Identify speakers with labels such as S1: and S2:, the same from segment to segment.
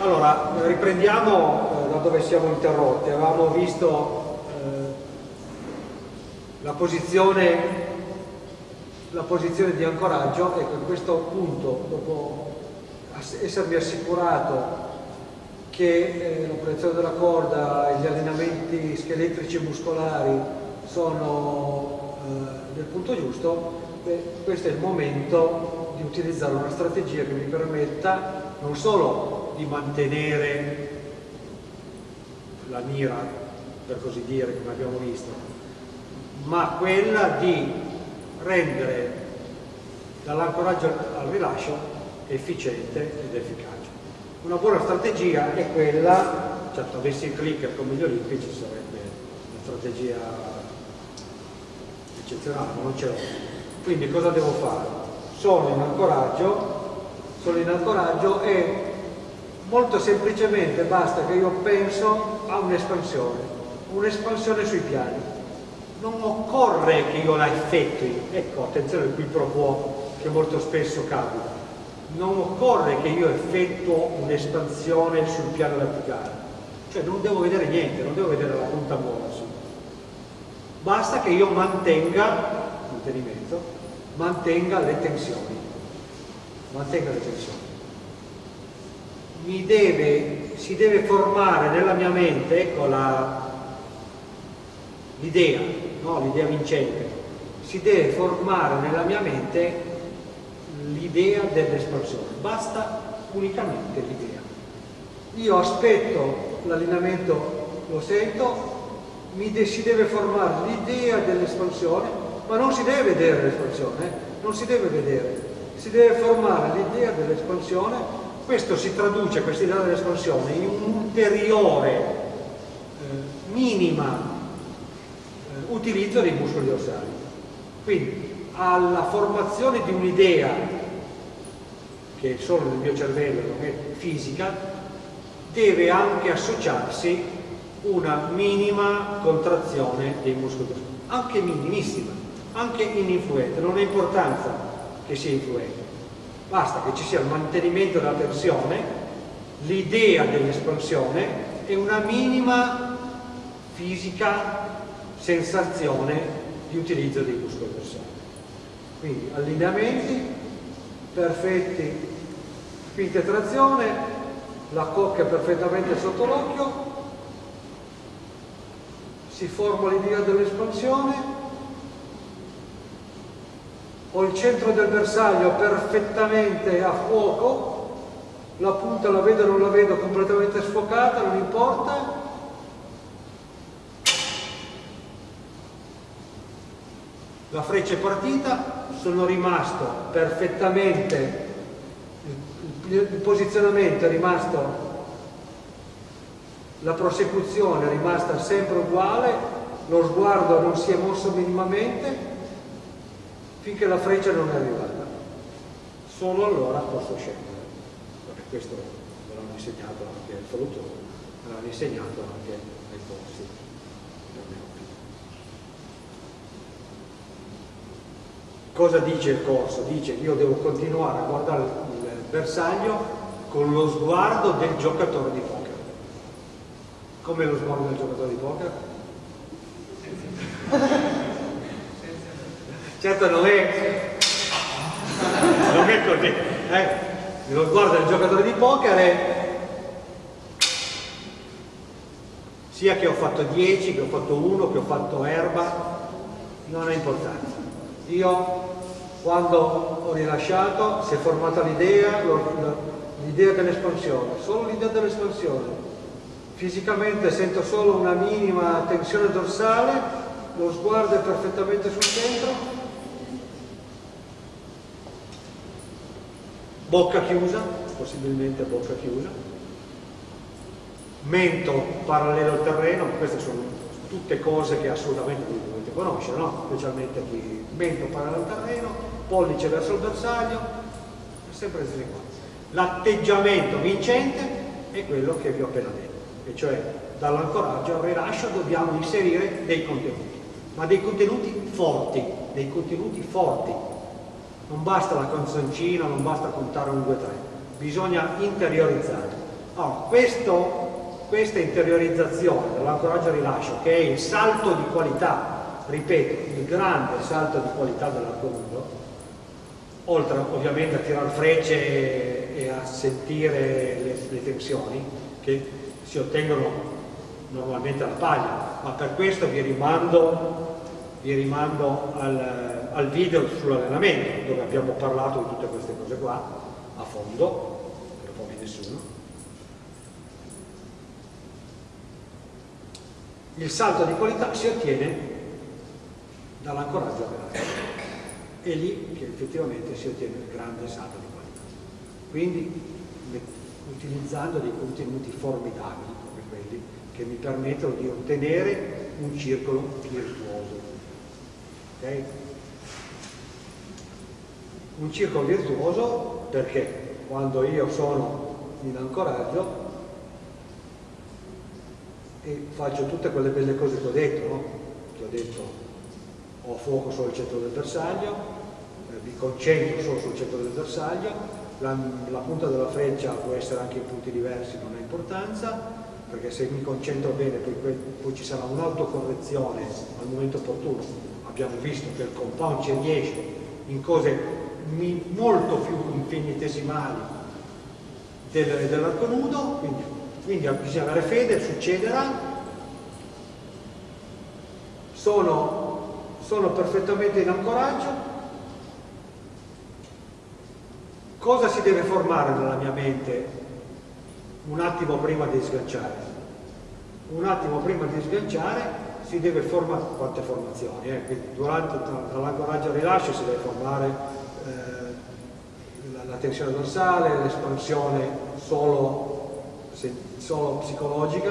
S1: Allora, riprendiamo eh, da dove siamo interrotti. Avevamo visto eh, la, posizione, la, posizione, di ancoraggio. Ecco, in questo punto, dopo essermi assicurato che eh, la proiezione della corda e gli allenamenti scheletrici e muscolari sono eh, nel punto giusto, beh, questo è il momento di utilizzare una strategia che mi permetta non solo di mantenere la mira, per così dire, come abbiamo visto, ma quella di rendere dall'ancoraggio al rilascio efficiente ed efficace. Una buona strategia è quella, certo avessi il clicker come gli olimpici sarebbe una strategia eccezionale, ma non ce l'ho. Quindi cosa devo fare? Sono in ancoraggio, sono in ancoraggio e Molto semplicemente basta che io penso a un'espansione, un'espansione sui piani. Non occorre che io la effettui, ecco attenzione qui pro quo che molto spesso capita, non occorre che io effettuo un'espansione sul piano verticale, cioè non devo vedere niente, non devo vedere la punta muoversi. Basta che io mantenga, mantenimento, mantenga le tensioni, mantenga le tensioni deve, si deve formare nella mia mente, ecco l'idea, no? l'idea vincente, si deve formare nella mia mente l'idea dell'espansione, basta unicamente l'idea. Io aspetto l'allenamento, lo sento, de si deve formare l'idea dell'espansione, ma non si deve vedere l'espansione, eh? non si deve vedere, si deve formare l'idea dell'espansione questo si traduce, questa idea dell'espansione, in un ulteriore, eh, minima eh, utilizzo dei muscoli dorsali. Quindi alla formazione di un'idea, che è solo nel mio cervello, non è fisica, deve anche associarsi una minima contrazione dei muscoli dorsali, anche minimissima, anche ininfluente, non ha importanza che sia influente basta che ci sia il mantenimento della tensione, l'idea dell'espansione e una minima fisica sensazione di utilizzo dei muscoli dorsali. Quindi allineamenti perfetti, spinta e trazione, la cocca perfettamente sotto l'occhio, si forma l'idea dell'espansione ho il centro del bersaglio perfettamente a fuoco, la punta la vedo o non la vedo completamente sfocata, non importa. La freccia è partita, sono rimasto perfettamente, il posizionamento è rimasto, la prosecuzione è rimasta sempre uguale, lo sguardo non si è mosso minimamente, finché la freccia non è arrivata. Solo allora posso scendere. Perché questo me l'hanno insegnato anche il falutore, me l'hanno insegnato anche ai corsi. Cosa dice il corso? Dice che io devo continuare a guardare il bersaglio con lo sguardo del giocatore di poker. Come lo sguardo del giocatore di poker? certo non è non è così eh? lo sguardo del giocatore di poker è sia che ho fatto 10 che ho fatto 1 che ho fatto erba non ha importanza io quando ho rilasciato si è formata l'idea l'idea dell'espansione solo l'idea dell'espansione fisicamente sento solo una minima tensione dorsale lo sguardo è perfettamente sul centro bocca chiusa, possibilmente bocca chiusa, mento parallelo al terreno, queste sono tutte cose che assolutamente dovete conoscere, no? specialmente qui, mento parallelo al terreno, pollice verso il bersaglio, sempre le stesse. L'atteggiamento vincente è quello che vi ho appena detto, e cioè dall'ancoraggio al rilascio dobbiamo inserire dei contenuti, ma dei contenuti forti, dei contenuti forti, non basta la canzoncina, non basta contare un 2, 3, bisogna interiorizzare. Allora, questo, questa interiorizzazione dell'ancoraggio rilascio, che è il salto di qualità, ripeto, il grande salto di qualità dell'arco nudo, oltre ovviamente a tirare frecce e, a sentire le, le tensioni che si ottengono normalmente alla paglia, ma per questo vi rimando, vi rimando al, al video sull'allenamento, dove abbiamo parlato di tutte queste cose qua, a fondo, non può nessuno. Il salto di qualità si ottiene dall'ancoraggio a È lì che effettivamente si ottiene il grande salto di qualità. Quindi utilizzando dei contenuti formidabili come quelli che mi permettono di ottenere un circolo virtuoso. Okay? Un circolo virtuoso perché quando io sono in ancoraggio e faccio tutte quelle belle cose che ho detto, no? che ho detto ho fuoco solo al centro del bersaglio, eh, mi concentro solo sul centro del bersaglio, la, la punta della freccia può essere anche in punti diversi, non ha importanza, perché se mi concentro bene poi, poi ci sarà un'autocorrezione al momento opportuno. Abbiamo visto che il compound ci riesce in cose molto più infinitesimali del, dell'arco nudo, quindi, quindi bisogna avere fede, succederà. Sono, sono perfettamente in ancoraggio. Cosa si deve formare nella mia mente un attimo prima di sganciare. Un attimo prima di sganciare si deve formare, quante formazioni, eh? quindi durante l'ancoraggio al rilascio si deve formare la, la, tensione dorsale, l'espansione solo, solo, psicologica,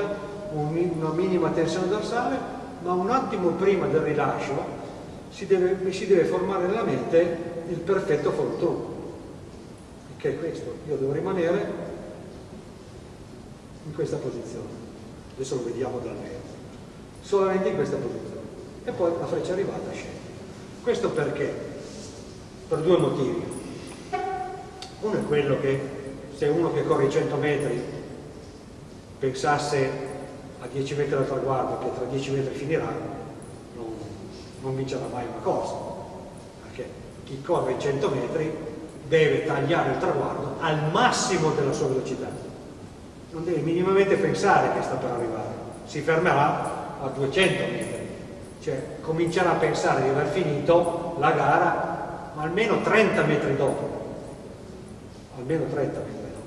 S1: un, una minima tensione dorsale, ma un attimo prima del rilascio si deve, si deve formare nella mente il perfetto through, che è questo, io devo rimanere in questa posizione. Adesso lo vediamo dal mezzo. Solamente in questa posizione. E poi la freccia arrivata scende. Questo perché? Per due motivi. Uno è quello che se uno che corre i 100 metri pensasse a 10 metri dal traguardo che tra 10 metri finirà, non, non vincerà mai una corsa. Perché chi corre i 100 metri deve tagliare il traguardo al massimo della sua velocità non deve minimamente pensare che sta per arrivare, si fermerà a 200 metri, cioè comincerà a pensare di aver finito la gara almeno 30 metri dopo, almeno 30 metri dopo.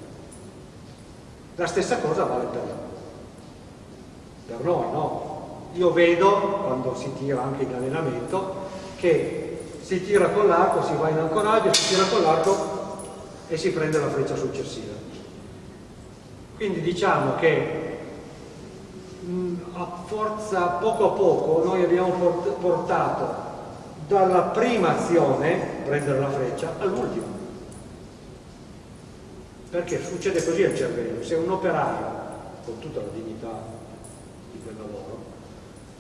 S1: La stessa cosa vale per, per noi, no? Io vedo, quando si tira anche in allenamento, che si tira con l'arco, si va in ancoraggio, si tira con l'arco e si prende la freccia successiva quindi diciamo che mh, a forza poco a poco noi abbiamo portato dalla prima azione, prendere la freccia, all'ultima. Perché succede così al cervello, se un operaio, con tutta la dignità di quel lavoro,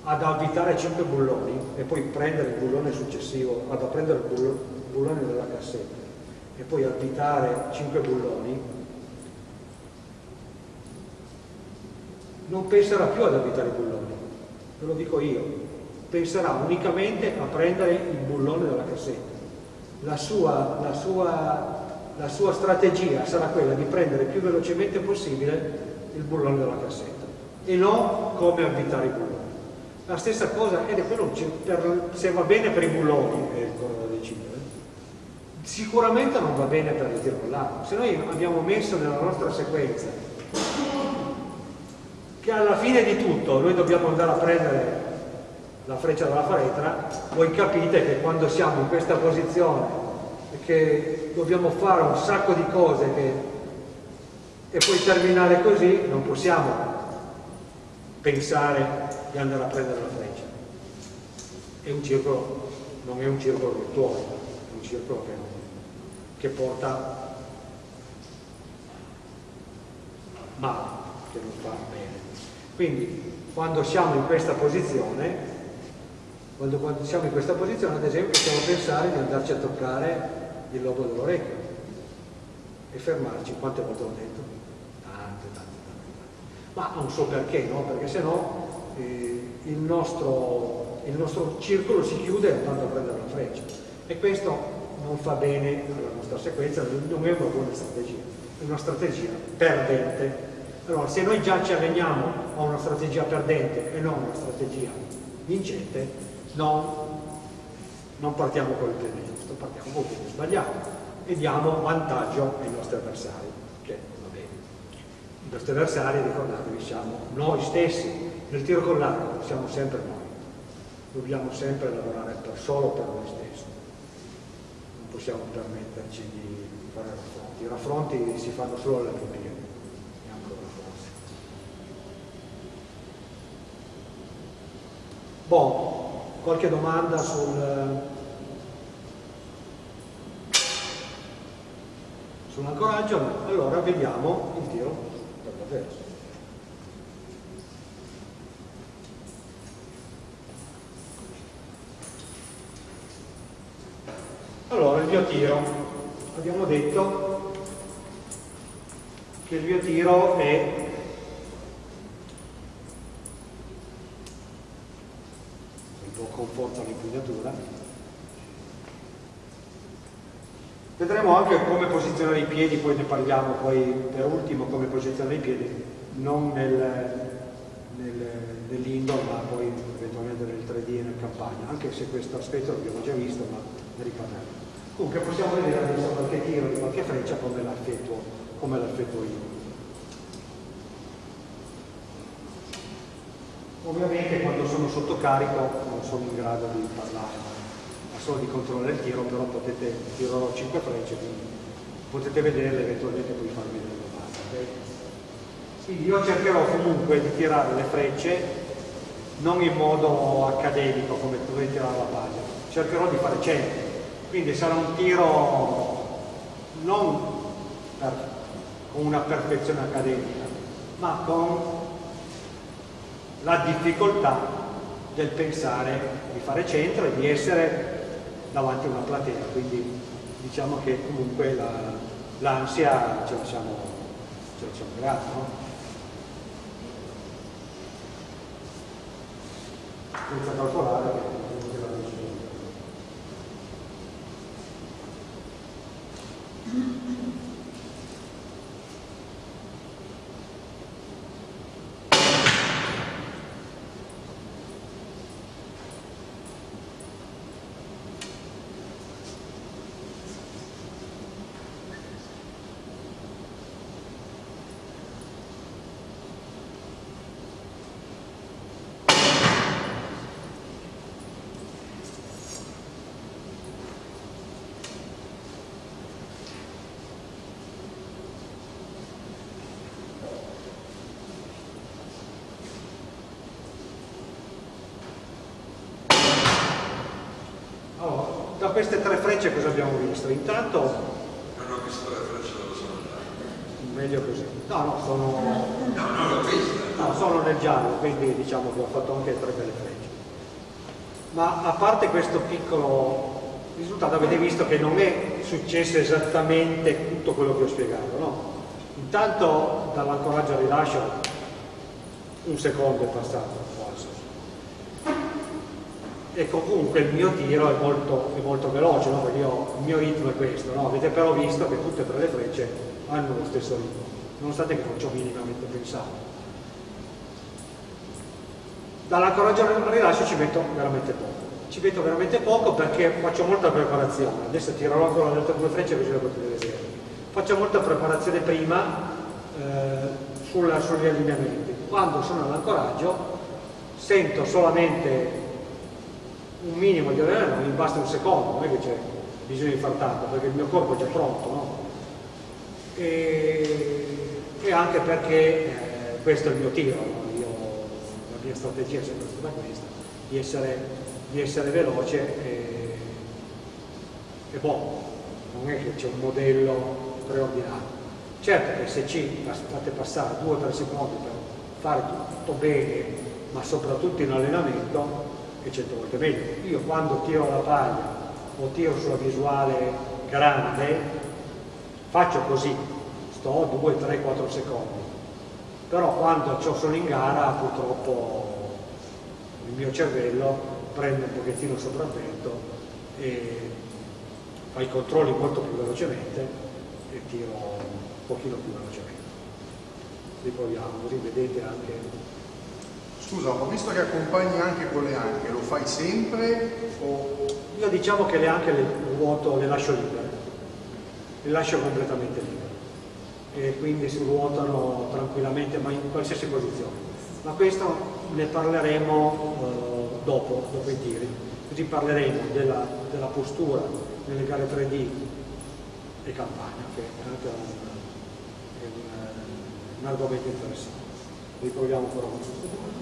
S1: ha da avvitare 5 bulloni e poi prendere il bullone successivo, ha da prendere il bullone della cassetta e poi avvitare 5 bulloni, non penserà più ad abitare i bulloni, ve lo dico io, penserà unicamente a prendere il bullone dalla cassetta. La sua, la sua, la sua strategia sarà quella di prendere il più velocemente possibile il bullone della cassetta e non come abitare i bulloni. La stessa cosa, ed è quello per, se va bene per i bulloni, è ancora da decidere, sicuramente non va bene per il tiro con l'arco. Se noi abbiamo messo nella nostra sequenza che alla fine di tutto noi dobbiamo andare a prendere la freccia dalla faretra, voi capite che quando siamo in questa posizione e che dobbiamo fare un sacco di cose che, e poi terminare così, non possiamo pensare di andare a prendere la freccia. È un circolo, non è un circolo virtuoso, è un circolo che, che porta male, che non fa bene. Quindi quando siamo in questa posizione, quando, quando siamo in questa posizione ad esempio possiamo pensare di andarci a toccare il lobo dell'orecchio e fermarci, quante volte l'ho detto? Tante, tante ma non so perché, no? perché se no eh, il, nostro, il nostro circolo si chiude andando a prendere la freccia e questo non fa bene alla nostra sequenza, non è una buona strategia, è una strategia perdente. Allora, se noi già ci alleniamo a una strategia perdente e non a una strategia vincente, non, non partiamo con il piede giusto, partiamo con il piede sbagliato e diamo vantaggio ai nostri avversari, che va bene. I nostri avversari, ricordatevi, siamo noi stessi, nel tiro con l'arco siamo sempre noi, dobbiamo sempre lavorare per, solo per noi stessi, non possiamo permetterci di fare raffronti, i raffronti si fanno solo alle Olimpiadi, Boh, qualche domanda sul, sull'ancoraggio? Allora vediamo il tiro per davvero. Allora, il mio tiro. Abbiamo detto che il mio tiro è un po' con forza l'impugnatura. Vedremo anche come posizionare i piedi, poi ne parliamo poi per ultimo come posizionare i piedi, non nel, nel, nell'indoor ma poi eventualmente nel 3D e nel campagna, anche se questo aspetto l'abbiamo già visto ma ne riparleremo. Comunque possiamo vedere adesso qualche tiro di qualche freccia come l'effettuo, come l'effettuo io. Ovviamente quando sono sotto carico non sono in grado di parlare, ma solo di controllare il tiro, però potete, tirerò 5 frecce, quindi potete vederle eventualmente poi farvi delle domande. Okay? Quindi io cercherò comunque di tirare le frecce non in modo accademico come dovete tirare la pagina, cercherò di fare centri, quindi sarà un tiro non per, con una perfezione accademica, ma con la difficoltà del pensare di fare centro e di essere davanti a una platea, quindi diciamo che comunque l'ansia la, ce la siamo, ce siamo creata, no? senza calcolare che la decisione. da queste tre frecce cosa abbiamo visto? Intanto...
S2: Non ho visto le frecce dove sono andate.
S1: Meglio così. No, no, sono...
S2: No, non l'ho vista.
S1: No, sono nel giallo, quindi diciamo che ho fatto anche tre belle frecce. Ma a parte questo piccolo risultato avete visto che non è successo esattamente tutto quello che ho spiegato, no? Intanto dall'ancoraggio al rilascio un secondo è passato, e comunque il mio tiro è molto, è molto veloce, no? perché io, il mio ritmo è questo, no? avete però visto che tutte e tre le frecce hanno lo stesso ritmo, nonostante che non ci ho minimamente pensato. Dall'ancoraggio al rilascio ci metto veramente poco, ci metto veramente poco perché faccio molta preparazione, adesso tirerò ancora le altre due frecce così le potete vedere. Faccio molta preparazione prima eh, sul, sugli allineamenti, quando sono all'ancoraggio sento solamente un minimo di allenamento, mi basta un secondo, non è che c'è bisogno di far tanto, perché il mio corpo è già pronto, no? e, e, anche perché eh, questo è il mio tiro? Io, la mia strategia è sempre stata questa, di essere, di essere veloce e, e boh, non è che c'è un modello preordinato. Certo che se ci fate passare 2-3 secondi per fare tutto bene, ma soprattutto in allenamento, è cento volte meglio. Io quando tiro la paglia o tiro sulla visuale grande, faccio così, sto 2, 3, 4 secondi. però quando sono in gara purtroppo il mio cervello prende un pochettino sopravvento e fa i controlli molto più velocemente e tiro un pochino più velocemente. Riproviamo, così vedete anche
S3: Scusa, ho visto che accompagni anche con le anche, lo fai sempre o...
S1: Io diciamo che le anche le ruoto, le lascio libere, le lascio completamente libere e quindi si ruotano tranquillamente ma in qualsiasi posizione. Ma questo ne parleremo eh, dopo, dopo i tiri, così parleremo della, della postura nelle gare 3D e campagna, che è anche un, un, un argomento interessante. Riproviamo ancora con questo.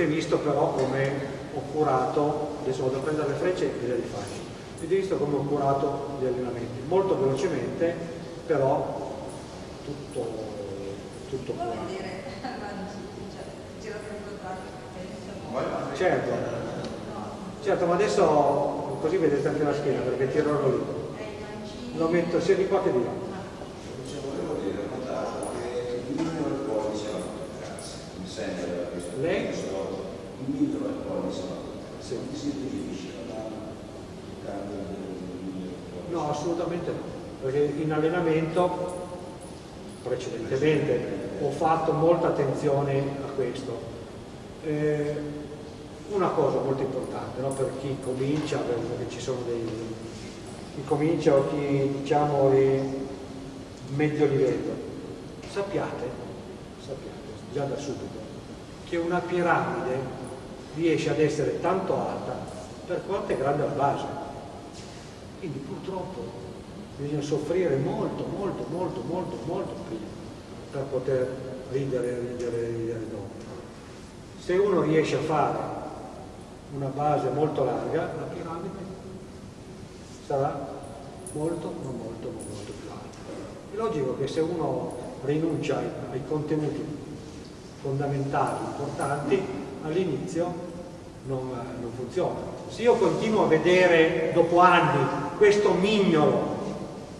S1: Avete visto però come ho curato, adesso vado a prendere le frecce e le rifaccio, avete visto come ho curato gli allenamenti, molto velocemente, però tutto, tutto curato. Certo, certo, ma adesso così vedete anche la schiena perché tiro lì. Lo metto sia di qua che di là.
S4: È poi
S1: Sì.
S4: si riferisce alla
S1: No, assolutamente no, perché in allenamento precedentemente ho fatto molta attenzione a questo. Eh, una cosa molto importante no, per chi comincia, perché ci sono dei chi comincia o chi diciamo è medio livello, sappiate, sappiate già da subito che una piramide riesce ad essere tanto alta per quanto è grande la base. Quindi purtroppo bisogna soffrire molto, molto, molto, molto, molto prima per poter ridere, ridere, ridere dopo. Se uno riesce a fare una base molto larga, la piramide sarà molto, ma molto, ma molto più alta. È logico che se uno rinuncia ai, ai contenuti fondamentali, importanti, all'inizio non, non, funziona. Se io continuo a vedere dopo anni questo mignolo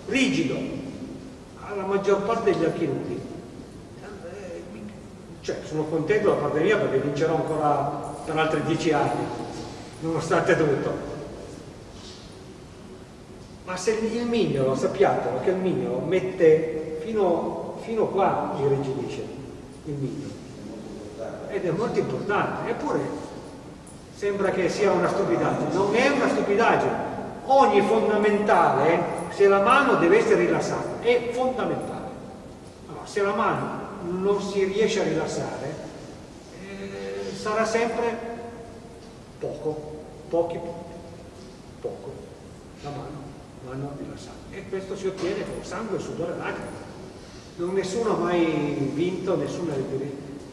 S1: rigido alla maggior parte degli archi nudi, cioè sono contento da parte mia perché vincerò ancora per altri dieci anni, nonostante tutto. Ma se il mignolo, sappiatelo che il mignolo mette fino, fino qua irrigidisce il mignolo ed è molto importante, eppure sembra che sia una stupidaggine, non è una stupidaggine, ogni fondamentale, se la mano deve essere rilassata, è fondamentale. Allora, se la mano non si riesce a rilassare, eh, sarà sempre poco, pochi punti, poco, la mano, mano rilassata. E questo si ottiene con sangue, sudore e lacrime. Non nessuno ha mai vinto, nessuno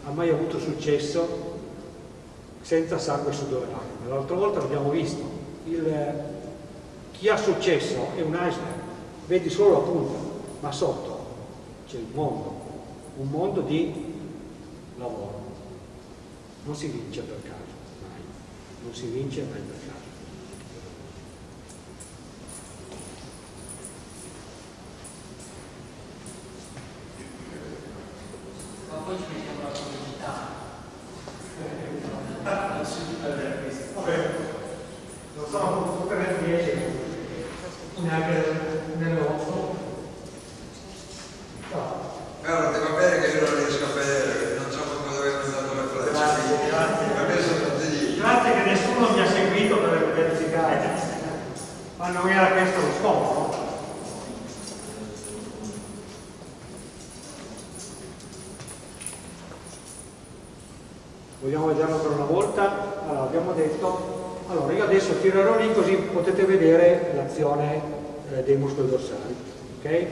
S1: ha mai avuto successo senza sangue e sudore lacrime. L'altra volta l'abbiamo visto, il, chi ha successo è un iceberg, vedi solo la punta, ma sotto c'è il mondo, un mondo di lavoro. Non si vince per caso, mai, non si vince mai per caso.
S5: Ma poi ci mettiamo la
S1: Vabbè, non sono tutte le 10, neanche nell'8.
S2: Allora, ti va bene che io non riesco a vedere, non so come dove hanno dato le frecce.
S1: Grazie, grazie.
S2: Per me sono tutti lì.
S1: Grazie che nessuno mi ha seguito per verificare. Ma non era questo lo scopo. Vogliamo vederlo per una volta? Allora, abbiamo detto, allora io adesso tirerò lì così potete vedere l'azione eh, dei muscoli dorsali. Ok?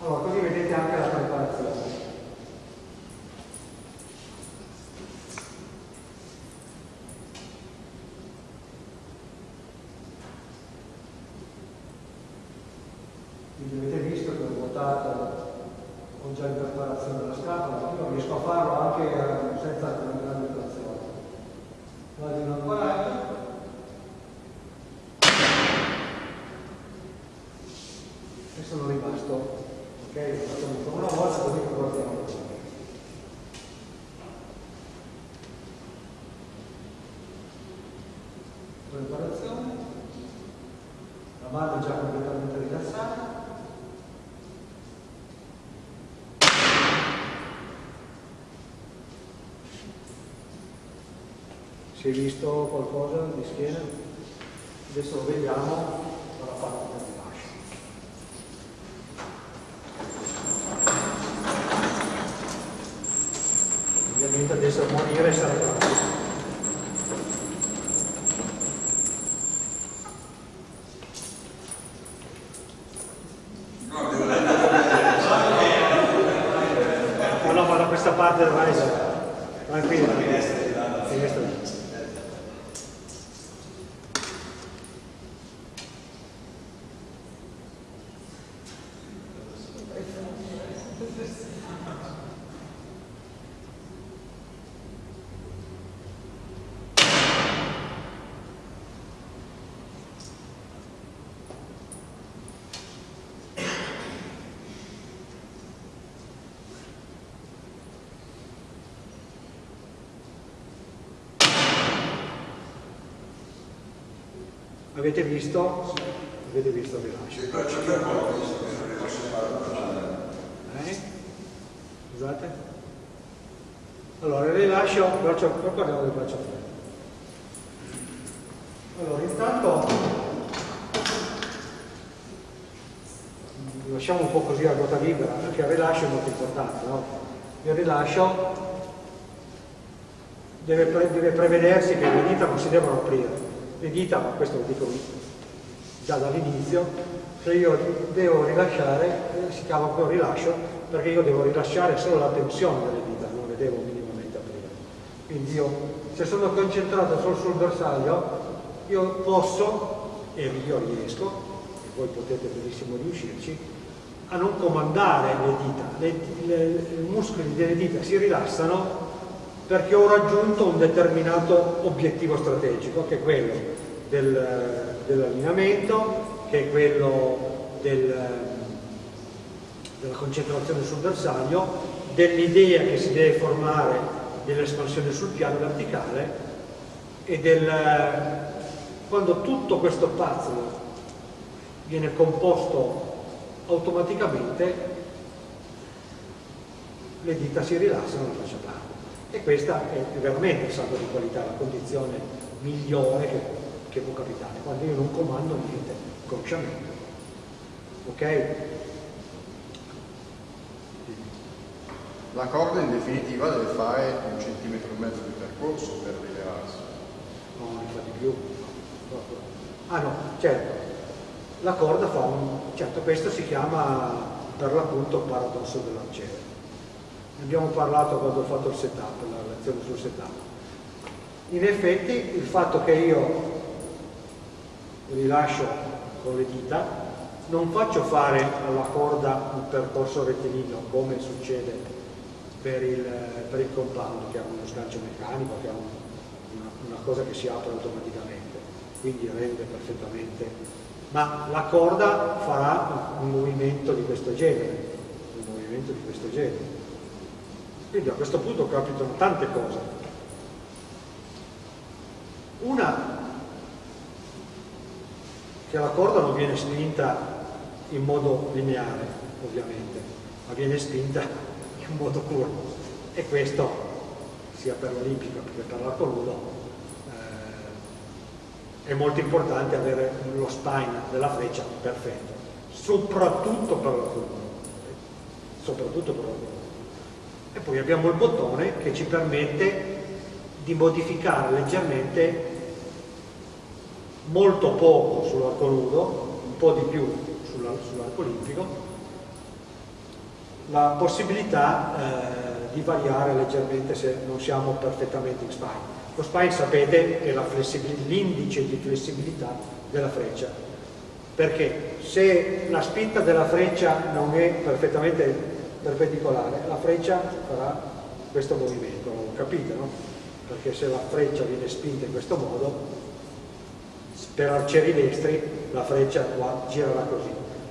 S1: Allora, così vedete anche la preparazione. Quindi avete visto che ho ruotato, ho già in preparazione la scatola, io riesco a farlo anche eh, senza una grande trazione. Vado in ancoraggio, e sono rimasto, ok? Facciamo ancora una volta così che guardiamo. Preparazione, la mano è già completamente rilassata. Si è visto qualcosa di schiena? Adesso vediamo dalla parte del rilascio. Ovviamente adesso a morire sarà tranquillo.
S2: No, devo andare
S1: No, no, ma da questa parte vai, tranquillo. Finestra. Avete visto? Avete visto il rilascio?
S2: il braccio per poco, visto che non riesco a fare il braccio.
S1: Eh? Scusate? Allora, il rilascio, braccio, parliamo del braccio fermo. Allora, intanto lasciamo un po' così a ruota libera, perché il rilascio è molto importante, no? Il rilascio deve, pre- deve prevedersi che le dita non si devono aprire. Le dita, ma questo lo dico già dall'inizio, se io devo rilasciare, eh, si chiama poi rilascio, perché io devo rilasciare solo la tensione delle dita, non le devo minimamente aprire. Quindi io, se sono concentrato solo sul bersaglio, io posso, e io riesco, e voi potete benissimo riuscirci, a non comandare le dita. Le- le- I muscoli delle dita si rilassano perché ho raggiunto un determinato obiettivo strategico, che è quello del- dell'allineamento, che è quello del- della concentrazione sul bersaglio, dell'idea che si deve formare dell'espansione sul piano verticale e del, quando tutto questo puzzle viene composto automaticamente, le dita si rilassano e lascia andare. E questa è veramente il salto di qualità, la condizione migliore che, che può capitare, quando io non comando niente consciamente. Ok?
S3: La corda in definitiva deve fare un centimetro e mezzo di percorso per rilevarsi.
S1: No, ne fa di più. Ah no, certo. La corda fa un... Certo, questo si chiama per l'appunto paradosso dell'arciere. Ne abbiamo parlato quando ho fatto il setup, la lezione sul setup. In effetti il fatto che io rilascio con le dita non faccio fare alla corda un percorso rettilineo come succede per il, per il compound che ha uno sgancio meccanico, che ha un- una, una cosa che si apre automaticamente, quindi rende perfettamente. Ma la corda farà un movimento di questo genere, un movimento di questo genere. Quindi a questo punto capitano tante cose. Una, che la corda non viene spinta in modo lineare, ovviamente, ma viene spinta in modo curvo. E questo, sia per l'olimpico che per l'arco nudo, eh, è molto importante avere lo spine della freccia perfetto, soprattutto per l'arco nudo. Soprattutto per l'arco nudo. E poi abbiamo il bottone che ci permette di modificare leggermente molto poco sull'arco nudo un po' di più sulla, sull'arco olimpico, la possibilità eh, di variare leggermente se non siamo perfettamente in spine. Lo spine sapete è l'indice di flessibilità della freccia, perché se la spinta della freccia non è perfettamente perpendicolare, la freccia farà questo movimento, capite no? Perché se la freccia viene spinta in questo modo, per arcieri destri la freccia qua girerà così,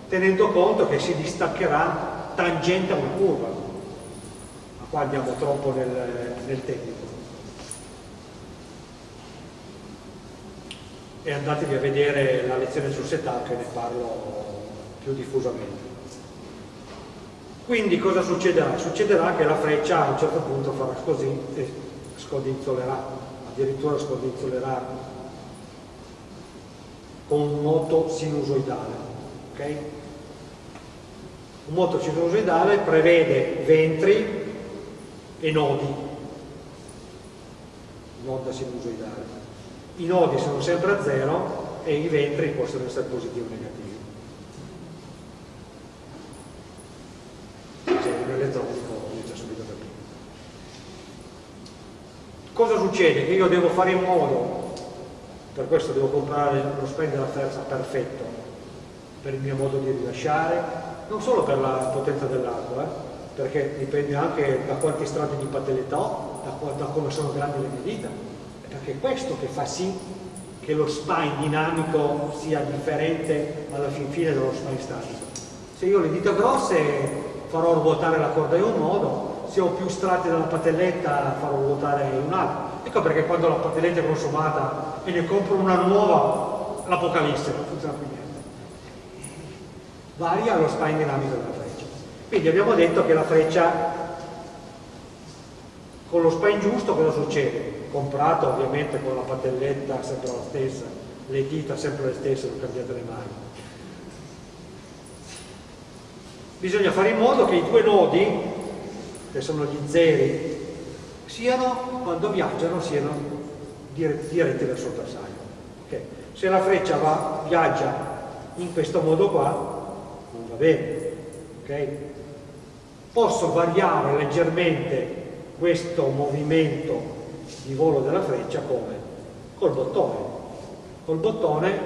S1: tenendo conto che si distaccherà tangente a una curva, ma qua andiamo troppo nel, nel tecnico. E andatevi a vedere la lezione sul setup che ne parlo più diffusamente. Quindi cosa succederà? Succederà che la freccia a un certo punto farà così e scodinzolerà, addirittura scodinzolerà con un moto sinusoidale. Okay? Un moto sinusoidale prevede ventri e nodi, nota sinusoidale. I nodi sono sempre a zero e i ventri possono essere positivi o negativi. elettronico inizia subito prima. Cosa succede? Che io devo fare in modo, per questo devo comprare lo spend della terza perfetto, per il mio modo di rilasciare, non solo per la potenza dell'arco, eh, perché dipende anche da quanti strati di patelletta ho, da, da come sono grandi le mie dita, perché è questo che fa sì che lo spine dinamico sia differente alla fin fine dello spine statico. Se io ho le dita grosse farò ruotare la corda in un modo, se ho più strati della patelletta farò ruotare in un altro. Ecco perché quando la patelletta è consumata e ne compro una nuova, l'apocalisse, non funziona più. Varia lo spine dinamico della freccia. Quindi abbiamo detto che la freccia con lo spine giusto cosa succede? Comprato ovviamente con la patelletta sempre la stessa, le dita sempre le stesse, non cambiate le mani bisogna fare in modo che i due nodi, che sono gli zeri, siano, quando viaggiano, siano diretti, verso il bersaglio. Okay. Se la freccia va, viaggia in questo modo qua, non va bene. Okay. Posso variare leggermente questo movimento di volo della freccia come? Col bottone. Col bottone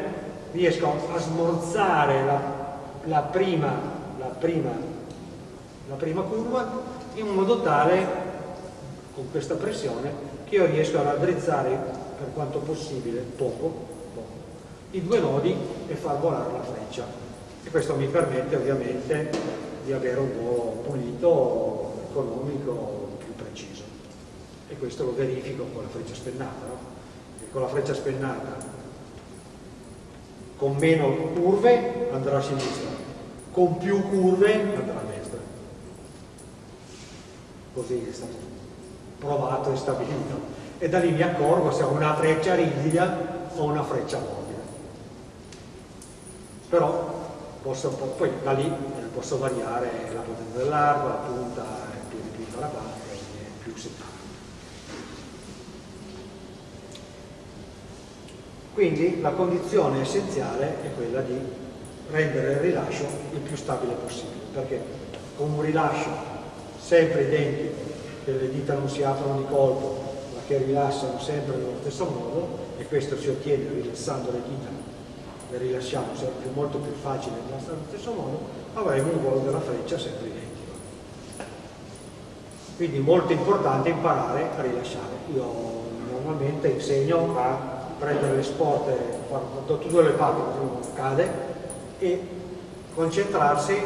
S1: riesco a smorzare la, la prima prima, la prima curva in modo tale, con questa pressione, che io riesco a raddrizzare per quanto possibile, poco, poco, i due nodi e far volare la freccia. E questo mi permette ovviamente di avere un volo pulito, economico, più preciso. E questo lo verifico con la freccia spennata, no? Con la freccia spennata con meno curve andrà a sinistra, con più curve andrà a destra. Così è stato provato e stabilito. E da lì mi accorgo se ho una freccia rigida o una freccia mobile. Però posso, poi da lì posso variare la potenza dell'arco, la punta è più ripieta la parte, più settata. Quindi la condizione essenziale è quella di rendere il rilascio il più stabile possibile, perché con un rilascio sempre identico, che le dita non si aprono di colpo, ma che rilassano sempre nello stesso modo, e questo si ottiene rilassando le dita, le rilasciamo sempre molto più facile rilassare nello stesso modo, avremo un volo della freccia sempre identico. Quindi molto importante imparare a rilasciare. Io normalmente insegno a prendere le sporte, da tutte le parti, cade, e concentrarsi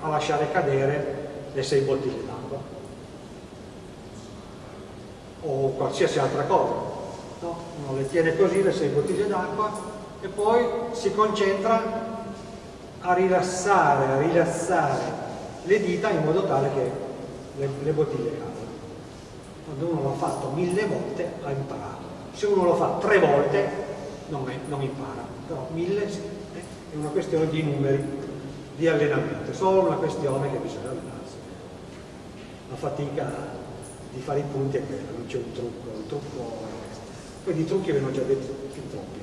S1: a lasciare cadere le sei bottiglie d'acqua o qualsiasi altra cosa. No? Uno le tiene così le sei bottiglie d'acqua e poi si concentra a rilassare, a rilassare le dita in modo tale che le, le bottiglie cadano. Quando uno l'ha fatto mille volte ha imparato. Se uno lo fa tre volte non, è, non impara, però mille è una questione di numeri, di allenamento, è solo una questione che bisogna allenarsi. La fatica di fare i punti è quella, non c'è un trucco, il trucco è questo. Poi di trucchi ve ne ho già detto fin troppi.